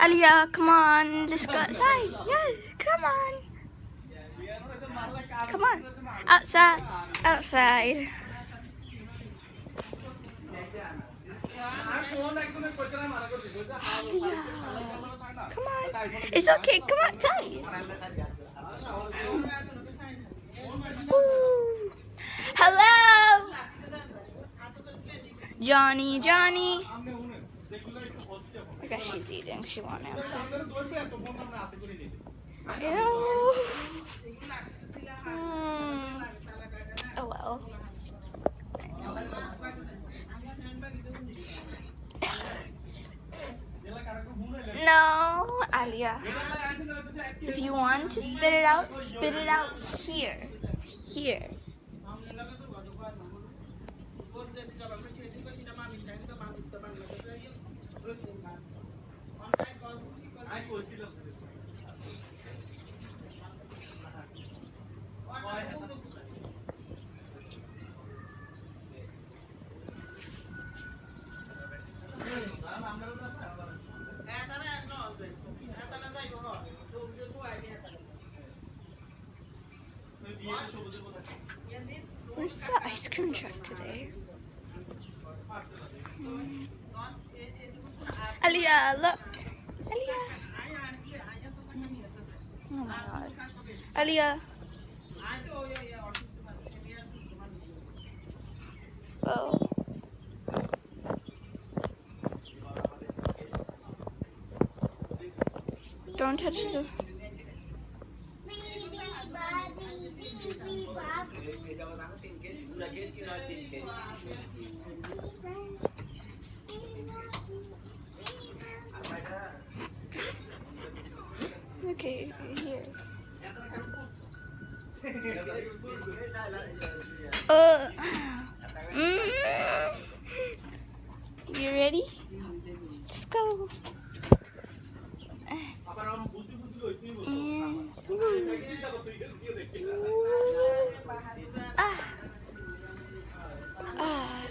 Aliyah, come on, let's go outside. Yes, come on. Come on. Outside. Outside. Aliyah. Come on. It's okay. Come outside. Woo. Hello. Johnny, Johnny. I guess she's eating. She won't answer. Ew. Hmm. Oh well. No, Alia. If you want to spit it out, spit it out here. Here. Where's the ice cream truck today? Hmm. Alia, look. Alia. Oh my god. Alia. Oh. Don't touch the. Okay, here. Uh. mm. You ready? Let's go. And ah. Ah.